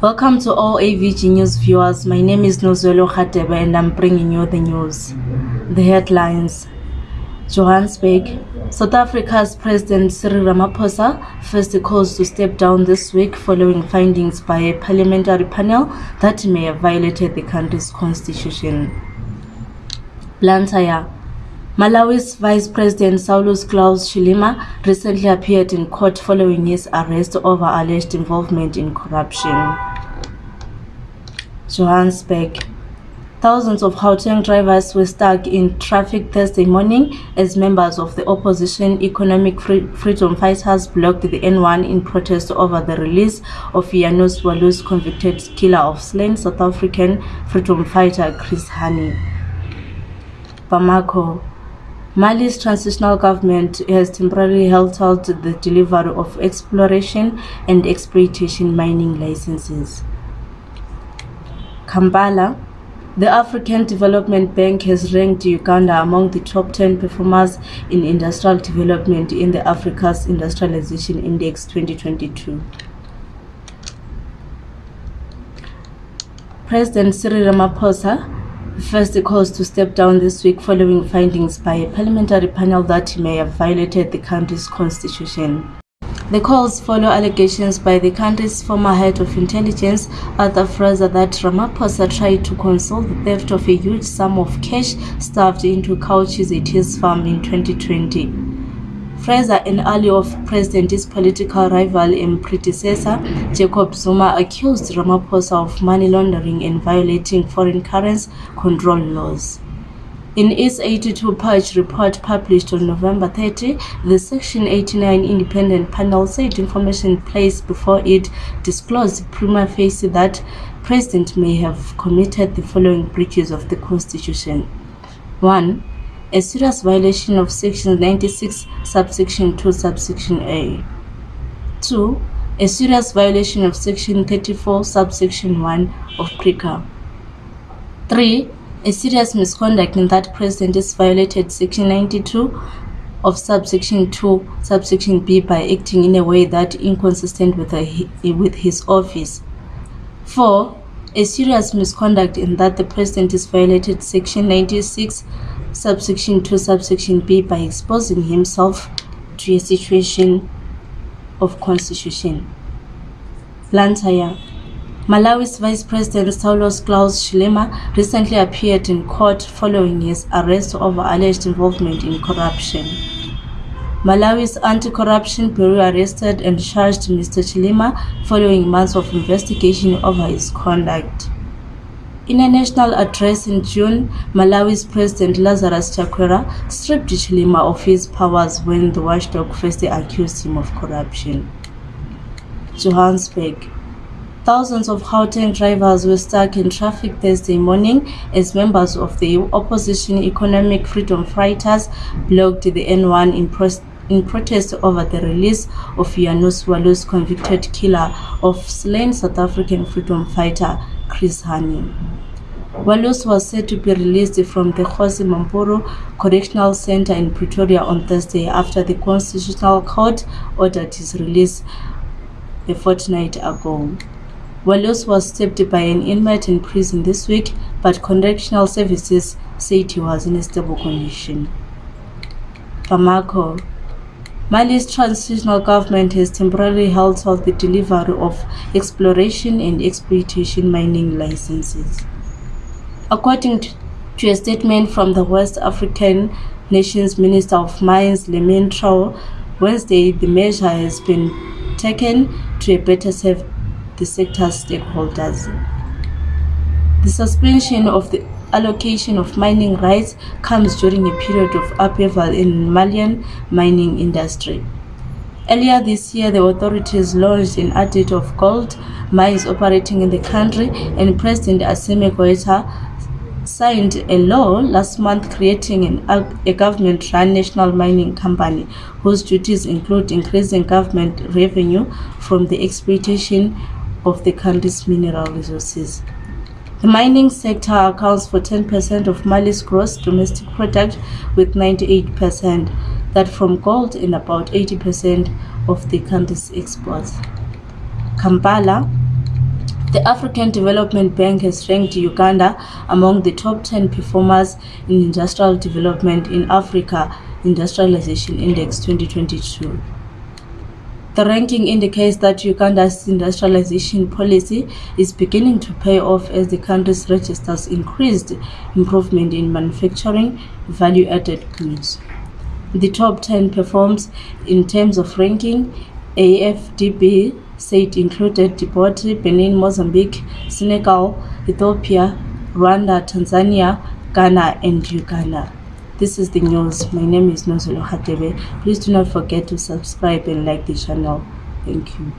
Welcome to all AVG News viewers. My name is Nozolo Khatebe and I'm bringing you the news. The headlines Johannesburg, South Africa's President Cyril Ramaphosa first calls to step down this week following findings by a parliamentary panel that may have violated the country's constitution. Blantyre, Malawi's Vice President Saulos Klaus Chilima recently appeared in court following his arrest over alleged involvement in corruption. Johannesburg, Thousands of Gauteng drivers were stuck in traffic Thursday morning as members of the opposition Economic Freedom Fighters blocked the N1 in protest over the release of Janusz Walus convicted killer of slain South African freedom fighter Chris Hani. Bamako Mali's transitional government has temporarily halted the delivery of exploration and exploitation mining licenses. Kampala the African Development Bank has ranked Uganda among the top 10 performers in industrial development in the Africa's Industrialization Index 2022. President Cyril Ramaphosa first calls to step down this week following findings by a parliamentary panel that he may have violated the country's constitution. The calls follow allegations by the country's former head of intelligence, Arthur Fraser, that Ramaphosa tried to conceal the theft of a huge sum of cash stuffed into couches at his farm in 2020. Fraser, an ally of President's political rival and predecessor, Jacob Zuma, accused Ramaphosa of money laundering and violating foreign currency control laws. In its 82-page report published on November 30, the Section 89 independent panel said information placed before it disclosed prima facie that President may have committed the following breaches of the Constitution. 1. A serious violation of Section 96, subsection 2, subsection A. 2. A serious violation of Section 34, subsection 1 of PRECCA. 3 a serious misconduct in that the president is violated section 92 of subsection 2 subsection b by acting in a way that inconsistent with, a, with his office 4 a serious misconduct in that the president is violated section 96 subsection 2 subsection b by exposing himself to a situation of constitution Blantyre Malawi's Vice President Saulos Klaus Chilima recently appeared in court following his arrest over alleged involvement in corruption. Malawi's Anti-Corruption Bureau arrested and charged Mr. Chilima following months of investigation over his conduct. In a national address in June, Malawi's President Lazarus Chakwera stripped Chilima of his powers when the watchdog first accused him of corruption. Johannesburg Thousands of Gauteng drivers were stuck in traffic Thursday morning as members of the opposition Economic Freedom Fighters blocked the N1 in, in protest over the release of Janusz Walus convicted killer of slain South African freedom fighter Chris. Walus was said to be released from the Kgosi Mampuru Correctional Center in Pretoria on Thursday after the Constitutional Court ordered his release a fortnight ago. Walus was stabbed by an inmate in prison this week, but correctional services said he was in a stable condition. Bamako Mali's transitional government has temporarily held off the delivery of exploration and exploitation mining licenses. According to a statement from the West African nation's Minister of Mines, Lemine Traore, Wednesday, the measure has been taken to better serve the sector's stakeholders. The suspension of the allocation of mining rights comes during a period of upheaval in Malian mining industry. Earlier this year, the authorities launched an audit of gold mines operating in the country, and President Assimi Goita signed a law last month creating an, a government-run national mining company whose duties include increasing government revenue from the exploitation of the country's mineral resources. The mining sector accounts for 10% of Mali's gross domestic product with 98% that from gold and about 80% of the country's exports. Kampala The African Development Bank has ranked Uganda among the top 10 performers in industrial development in Africa Industrialization Index 2022. The ranking indicates that Uganda's industrialization policy is beginning to pay off as the country registers increased improvement in manufacturing value-added goods. The top 10 performs in terms of ranking. AFDB said included Djibouti, Benin, Mozambique, Senegal, Ethiopia, Rwanda, Tanzania, Ghana and Uganda. This is the news. My name is Nozolo Hatebe. Please do not forget to subscribe and like the channel. Thank you.